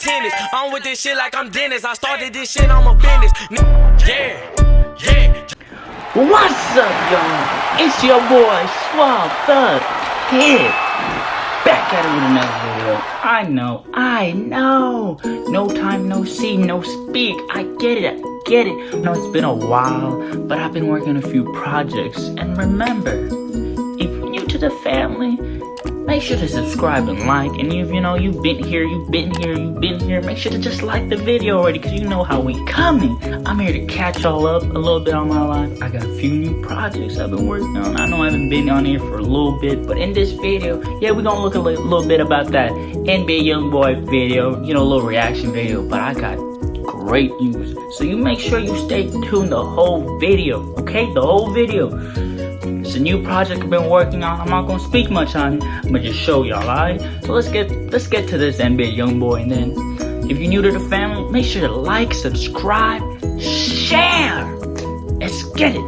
tennis. I'm with this shit like I'm Dennis. I started this shit, I'm a business. Yeah, yeah. What's up, y'all? It's your boy, Swab Thug Kid. Back at it with another video. I know, I know. No time, no see, no speak. I get it, I get it. No, it's been a while, but I've been working on a few projects. And remember, if you're new to the family, make sure to subscribe and like. And if you know you've been here, you've been here, you've been here, make sure to just like the video already because you know how we coming. I'm here to catch y'all up a little bit on my life. I got a few new projects I've been working on. I know I haven't been on here for a little bit, but in this video, yeah, we're gonna look a little, little bit about that NBA YoungBoy video, you know, little reaction video. But I got great news. So you make sure you stay tuned the whole video, okay? The whole video. It's a new project I've been working on. I'm not gonna speak much on it. I'm gonna just show y'all, alright? So let's get let's get to this NBA YoungBoy and then if you're new to the family, make sure to like, subscribe, share. Let's get it.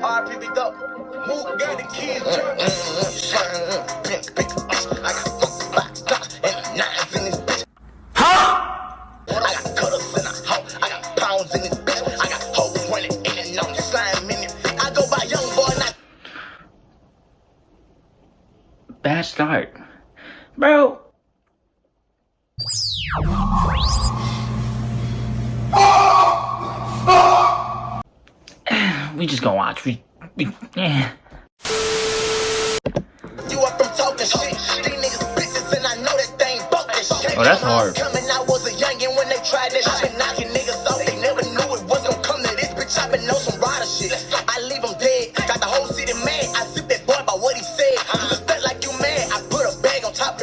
RPB dope. Mook got the kids. Start. Bro. we just gonna watch. We, we yeah. you up from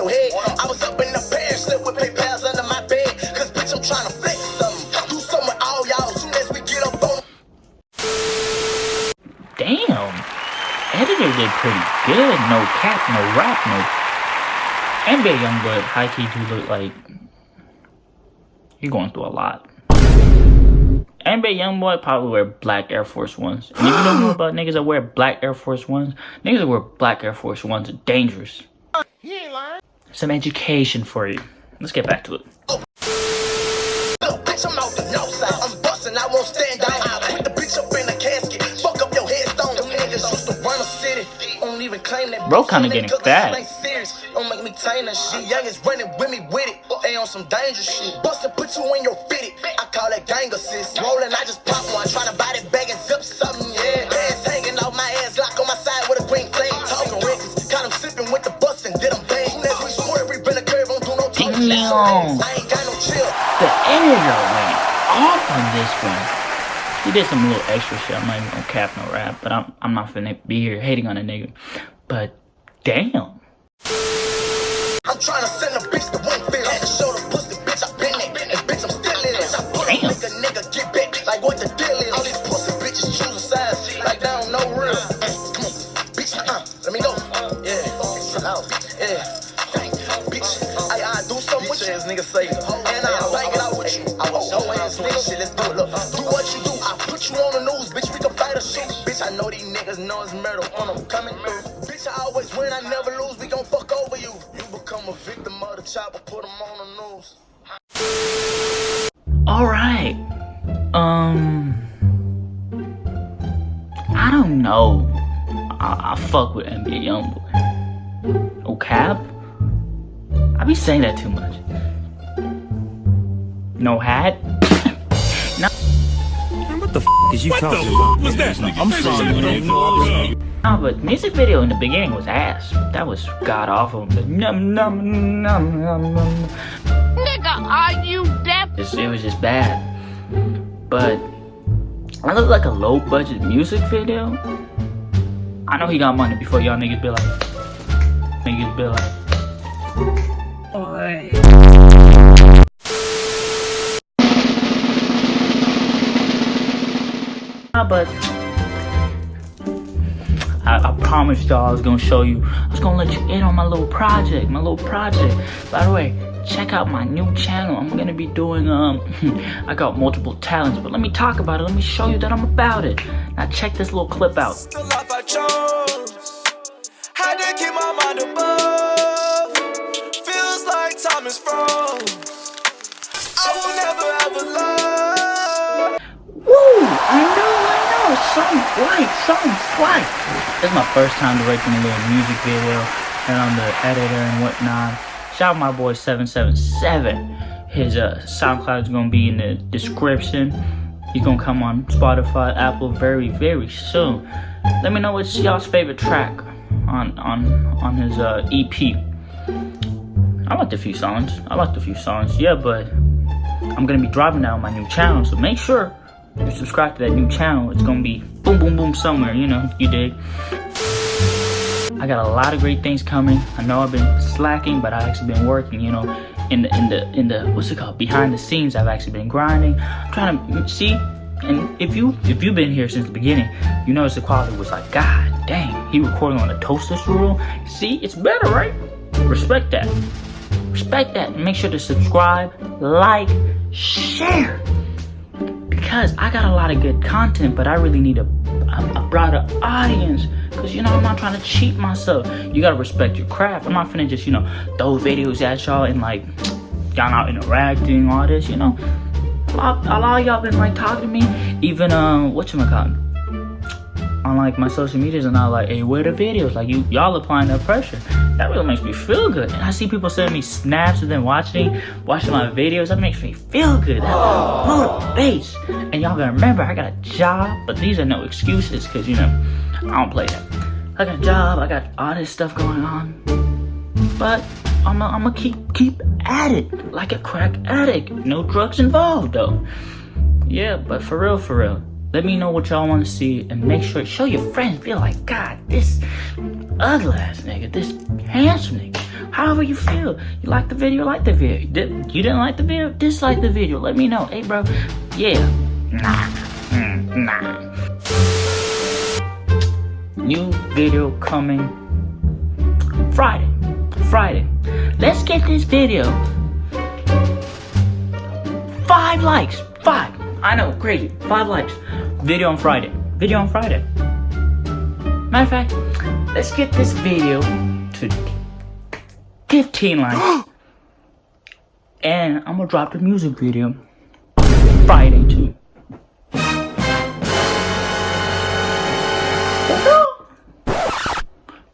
your head. I was up in the pair, slept with PayPal's under my bed. Cause bitch, I'm trying to flex something. Do something with all y'all. Soon as we get up on Damn. Editor did pretty good. No cap, no rap, no. NBA Youngboy high key do look like you're going through a lot. NBA Youngboy probably wear black Air Force Ones. And if you don't know about niggas that wear black Air Force Ones, niggas that wear black Air Force Ones are dangerous. Some education for you. Let's get back to it. Look, bitch, I'm out the north side. I'm busting, I won't stand down. I put the bitch up in a casket. Fuck up your headstone. Them niggas used to run a city. Don't even claim that. Bro kinda getting fat. this ain't serious. Don't make me tame that shit. Young is running with me with it. They on some dangerous shit. Bustin' put you in your fitted. I call that gang assist. Rollin', I just talking shit. Damn. I ain't got no chill. The editor went off on this one. He did some little extra shit. I'm not even gonna cap no rap, but I'm I'm not finna be here hating on a nigga. But damn. I'm trying to send a bitch to Winfield. Had to show the pussy, bitch, I been it. And bitch, I'm still in it. I put a Damn. nigga, nigga, get back. Like what the deal is. All these pussy bitches choose a size. Like they don't know real. Come on, bitch, uh, let me go. Yeah, yeah. Bitch, you. nigga say, and I bang it out with you. I was your ass nigga. Shit, let's it. Look, do what you do. I put you on the news, bitch. We can fight or shoot. Bitch, I know these niggas know it's murder when I'm coming through. Bitch, I always win, I never lose. We gon' fuck over you. You become a victim of the chopper, put them on the news. Alright. Um I don't know. I, I fuck with NBA Youngboy. Oh cap? I be saying that too much. No hat? no What the f is you talking about? was that? I'm sorry, man. No, but music video in the beginning was ass. That was god awful. But num num num num num. Nigga, are you deaf? It's- It was just bad. But I look like a low budget music video. I know he got money before y'all niggas be like, niggas be like. Nah, but I, I promised y'all I was gonna show you. I was gonna let you in on my little project, my little project. By the way, check out my new channel. I'm gonna be doing um, I got multiple talents, but let me talk about it. Let me show you that I'm about it. Now check this little clip out. Something right, something right. It's my first time directing a little music video, and I'm the editor and whatnot. Shout out my boy 777. His uh, SoundCloud is gonna be in the description. He's gonna come on Spotify, Apple very, very soon. Let me know what's y'all's favorite track on on on his uh, EP. I liked a few songs. I liked a few songs, yeah, but I'm gonna be that on my new channel, so make sure you subscribe to that new channel. It's gonna be boom, boom, boom somewhere, you know, you dig. I got a lot of great things coming. I know I've been slacking, but I've actually been working, you know, in the in the in the what's it called? Behind the scenes, I've actually been grinding. I'm trying to see and if you if you've been here since the beginning, you notice the quality was like, God dang, he recording on a toaster strudel. See, it's better, right? Respect that. Respect that. Make sure to subscribe, like, share because I got a lot of good content, but I really need a, a, a broader audience. Cause you know I'm not trying to cheat myself. You gotta respect your craft. I'm not finna just you know throw videos at y'all and like y'all not interacting, all this. You know, a lot, a lot of y'all been like talking to me. Even um, you call on like my social medias and all like, hey, where the videos? Like you y'all applying that pressure. That really makes me feel good. And I see people sending me snaps and then watching watching my videos. That makes me feel good. That motivates. And y'all gotta remember I got a job, but these are no excuses because you know I don't play that. I got a job, I got all this stuff going on. But I'm gonna keep keep at it like a crack addict. No drugs involved though. Yeah, but for real, for real. Let me know what y'all want to see and make sure show your friends. Feel like God, this ugly ass nigga, this handsome nigga. However you feel. You like the video, like the video. You didn't like the video, dislike the video. Let me know. Hey, bro. Yeah. Nah. Mm, nah. New video coming Friday. Friday. Let's get this video. Five likes. Five. I know, crazy. Five likes. Video on Friday. Video on Friday. Matter of fact, let's get this video to 15 likes. and I'm gonna drop the music video Friday too.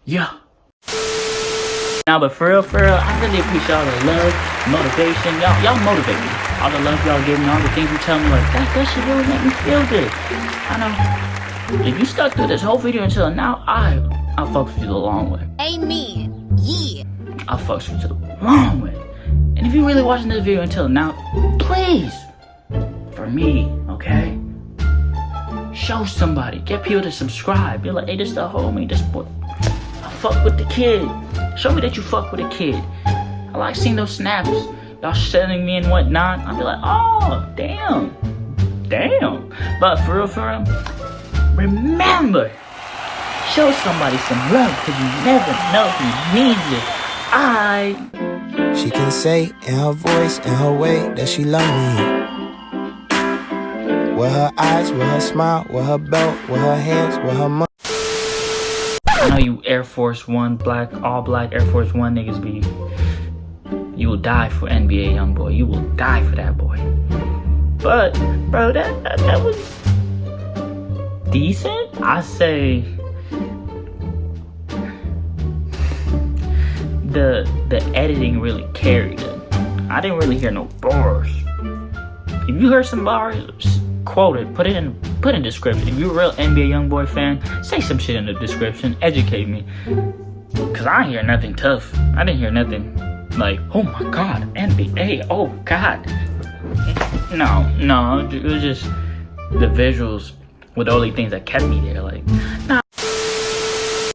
Yeah. Now, but for real, for real, I really appreciate all the love, motivation. Y'all, y'all motivate me. All the love y'all give me, all the things you tell me, like, that, that should really make me feel good. I know. If you stuck through this whole video until now, I, I fucks with you the long way. Amen. Yeah. I fucks with you the long way. And if you're really watching this video until now, please, for me, okay? Show somebody. Get people to subscribe. Be like, hey, this the homie, this boy. I fuck with the kid. Show me that you fuck with a kid. I like seeing those snaps. Y'all sending me and whatnot. I'll be like, oh, damn. Damn. But for real, for real, remember, show somebody some love because you never know who needs it. I She can say in her voice, in her way, that she love me. With her eyes, with her smile, with her belt, with her hands, with her money. I know you Air Force One, black, all black Air Force One niggas be. You will die for NBA young boy. You will die for that boy. But, bro, that that, that was decent. I say the the editing really carried it. I didn't really hear no bars. If you heard some bars, quote it. Put it in put in description. If you're a real NBA YoungBoy fan, say some shit in the description. Educate me. Cause I hear nothing tough. I didn't hear nothing like, oh my god, NBA, oh god. No, no, it was just the visuals were the only things that kept me there. Like.